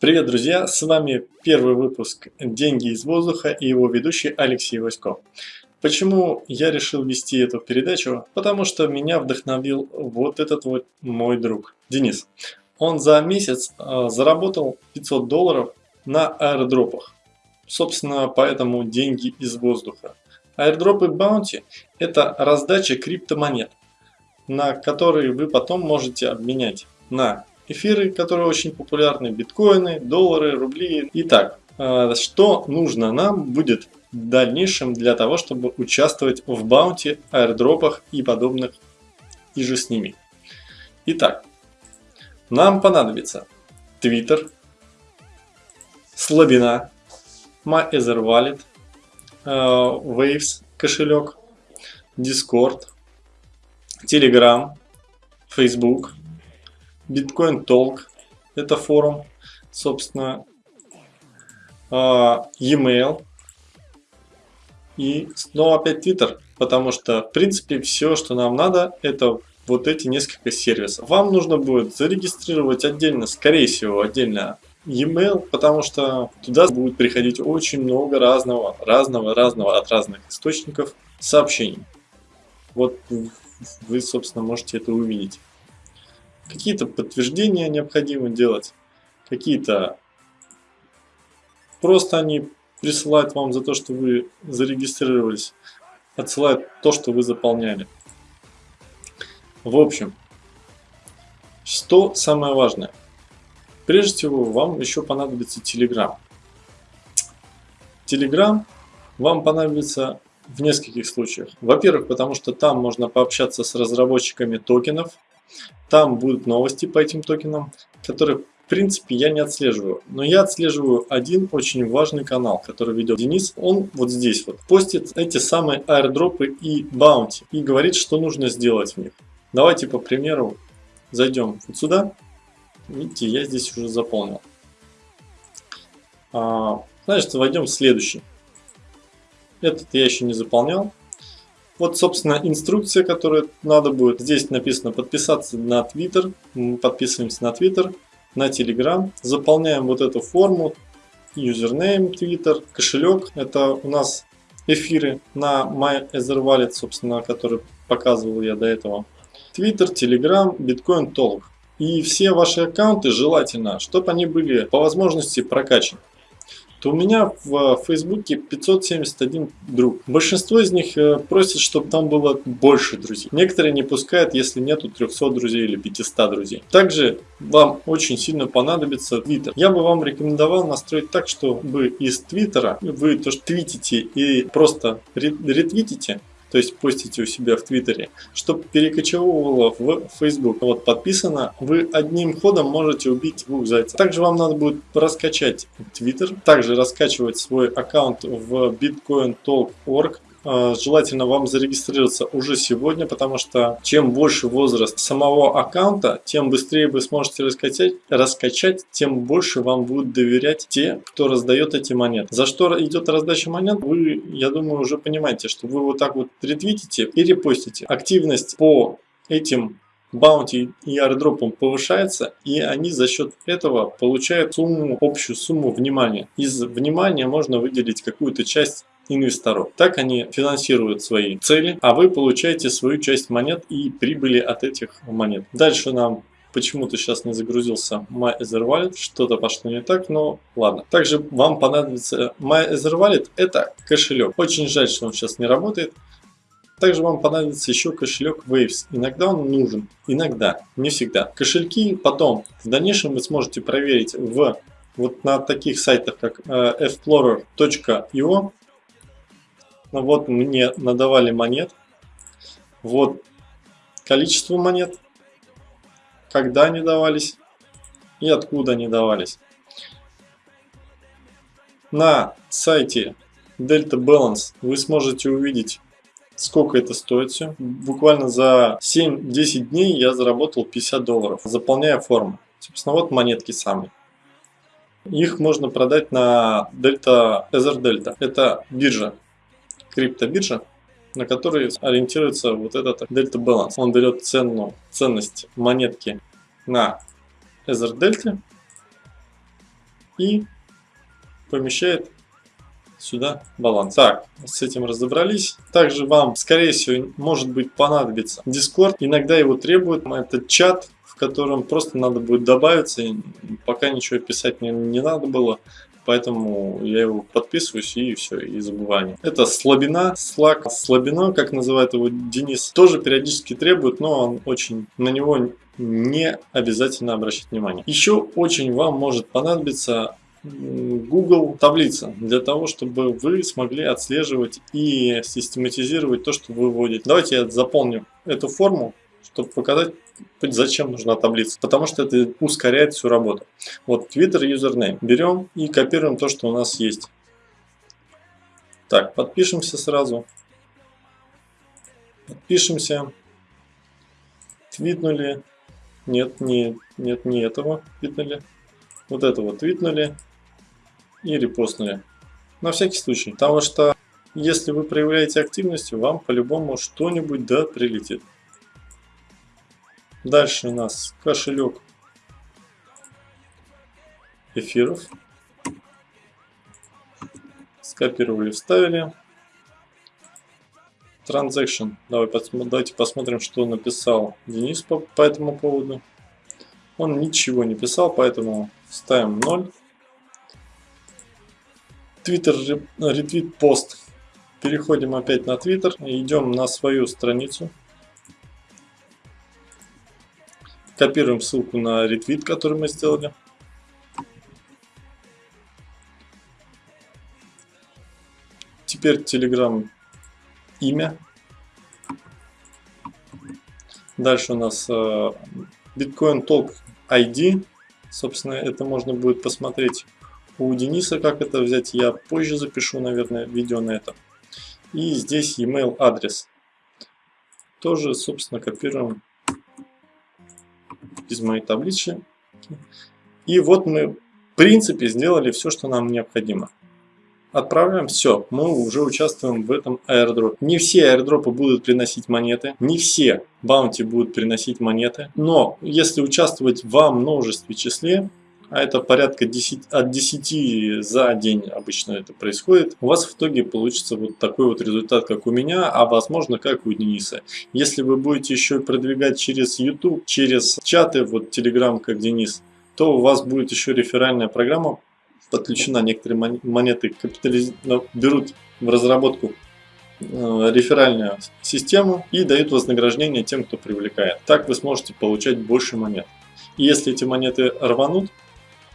Привет, друзья! С вами первый выпуск «Деньги из воздуха» и его ведущий Алексей Васько. Почему я решил вести эту передачу? Потому что меня вдохновил вот этот вот мой друг, Денис. Он за месяц э, заработал 500 долларов на аэродропах. Собственно, поэтому деньги из воздуха. Аирдропы Bounty – это раздача криптомонет, на которые вы потом можете обменять на эфиры, которые очень популярны, биткоины, доллары, рубли. Итак, э, что нужно нам будет в дальнейшем для того, чтобы участвовать в баунти, аирдропах и подобных и же с ними. Итак, нам понадобится Twitter, слабина, MyEtherWallet, э, Waves кошелек, Discord, Telegram, Facebook, Bitcoin Talk, это форум, собственно, а, e-mail и снова опять Twitter, потому что в принципе все, что нам надо, это вот эти несколько сервисов. Вам нужно будет зарегистрировать отдельно, скорее всего, отдельно e-mail, потому что туда будет приходить очень много разного, разного, разного от разных источников сообщений. Вот вы, собственно, можете это увидеть. Какие-то подтверждения необходимо делать, какие-то просто они присылают вам за то, что вы зарегистрировались, отсылают то, что вы заполняли. В общем, что самое важное? Прежде всего, вам еще понадобится Telegram. Telegram вам понадобится в нескольких случаях. Во-первых, потому что там можно пообщаться с разработчиками токенов, там будут новости по этим токенам, которые в принципе я не отслеживаю. Но я отслеживаю один очень важный канал, который ведет Денис. Он вот здесь вот постит эти самые аирдропы и баунти. И говорит, что нужно сделать в них. Давайте по примеру зайдем вот сюда. Видите, я здесь уже заполнил. А, значит, войдем в следующий. Этот я еще не заполнял. Вот, собственно, инструкция, которую надо будет. Здесь написано подписаться на Twitter. Мы подписываемся на Twitter, на Telegram. Заполняем вот эту форму. Username Twitter, кошелек. Это у нас эфиры на MyEtherWallet, собственно, который показывал я до этого. Twitter, Telegram, Bitcoin Talk. И все ваши аккаунты желательно, чтобы они были по возможности прокачаны то у меня в Фейсбуке 571 друг. Большинство из них э, просят, чтобы там было больше друзей. Некоторые не пускают, если нету 300 друзей или 500 друзей. Также вам очень сильно понадобится Twitter. Я бы вам рекомендовал настроить так, чтобы из Твиттера вы то, что твитите и просто ретвитите, то есть постите у себя в Твиттере, чтобы перекочевывало в Facebook. Вот подписано, вы одним ходом можете убить двух зайцев. Также вам надо будет раскачать Твиттер, также раскачивать свой аккаунт в bitcointalk.org желательно вам зарегистрироваться уже сегодня, потому что чем больше возраст самого аккаунта, тем быстрее вы сможете раскачать, раскачать тем больше вам будут доверять те, кто раздает эти монеты. За что идет раздача монет, вы, я думаю, уже понимаете, что вы вот так вот ретвитите и репостите. Активность по этим баунти и аирдропом повышается, и они за счет этого получают сумму, общую сумму внимания. Из внимания можно выделить какую-то часть инвесторов. Так они финансируют свои цели, а вы получаете свою часть монет и прибыли от этих монет. Дальше нам почему-то сейчас не загрузился MyEtherWallet, что-то пошло не так, но ладно. Также вам понадобится MyEtherWallet, это кошелек. Очень жаль, что он сейчас не работает. Также вам понадобится еще кошелек Waves. Иногда он нужен, иногда, не всегда. Кошельки потом в дальнейшем вы сможете проверить в вот на таких сайтах, как э, explorer.io ну вот мне надавали монет. Вот количество монет, когда они давались и откуда они давались. На сайте Delta Balance вы сможете увидеть, сколько это стоит все. Буквально за 7-10 дней я заработал 50 долларов, заполняя форму. Собственно, вот монетки самые. Их можно продать на Delta Ether Delta. Это биржа криптобиржа, на которой ориентируется вот этот Delta Balance. Он берет цену, ценность монетки на Ether Delta и помещает сюда баланс. Так, с этим разобрались. Также вам, скорее всего, может быть понадобится Discord. Иногда его требует. Это чат, в котором просто надо будет добавиться. Пока ничего писать не, не надо было. Поэтому я его подписываюсь и все, и забываю. Это слабина, слаг, слабина, как называет его Денис, тоже периодически требует, но он очень на него не обязательно обращать внимание. Еще очень вам может понадобиться Google таблица для того, чтобы вы смогли отслеживать и систематизировать то, что вы вводите. Давайте я заполню эту форму, чтобы показать, зачем нужна таблица. Потому что это ускоряет всю работу. Вот Twitter username. Берем и копируем то, что у нас есть. Так, подпишемся сразу. Подпишемся. Твитнули. Нет, не, нет, не этого твитнули. Вот этого твитнули и репостнули. На всякий случай, потому что если вы проявляете активность, вам по-любому что-нибудь да прилетит. Дальше у нас кошелек эфиров. Скопировали, вставили. Transaction. Давай, давайте посмотрим, что написал Денис по, по этому поводу. Он ничего не писал, поэтому ставим 0. Twitter ретвит пост. Переходим опять на Twitter. Идем на свою страницу. Копируем ссылку на ретвит, который мы сделали. Теперь Telegram имя. Дальше у нас э, Bitcoin Talk ID. Собственно, это можно будет посмотреть у Дениса, как это взять, я позже запишу, наверное, видео на это. И здесь email адрес. Тоже, собственно, копируем из моей таблички. И вот мы, в принципе, сделали все, что нам необходимо. Отправляем, все, мы уже участвуем в этом airdrop. Не все airdropы будут приносить монеты, не все баунти будут приносить монеты, но если участвовать во множестве числе, а это порядка 10, от 10 за день обычно это происходит, у вас в итоге получится вот такой вот результат, как у меня, а возможно, как у Дениса. Если вы будете еще продвигать через YouTube, через чаты, вот Telegram, как Денис, то у вас будет еще реферальная программа подключена. Некоторые монеты капитализ... Ну, берут в разработку э, реферальную систему и дают вознаграждение тем, кто привлекает. Так вы сможете получать больше монет. И если эти монеты рванут,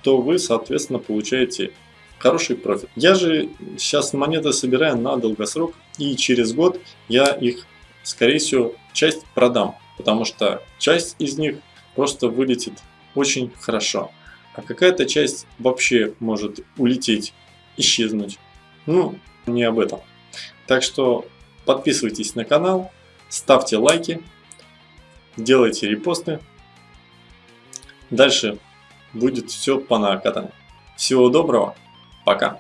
то вы, соответственно, получаете хороший профит. Я же сейчас монеты собираю на долгосрок, и через год я их, скорее всего, часть продам, потому что часть из них просто вылетит очень хорошо, а какая-то часть вообще может улететь, исчезнуть. Ну, не об этом. Так что подписывайтесь на канал, ставьте лайки, делайте репосты. Дальше будет все по накатанной. Всего доброго, пока.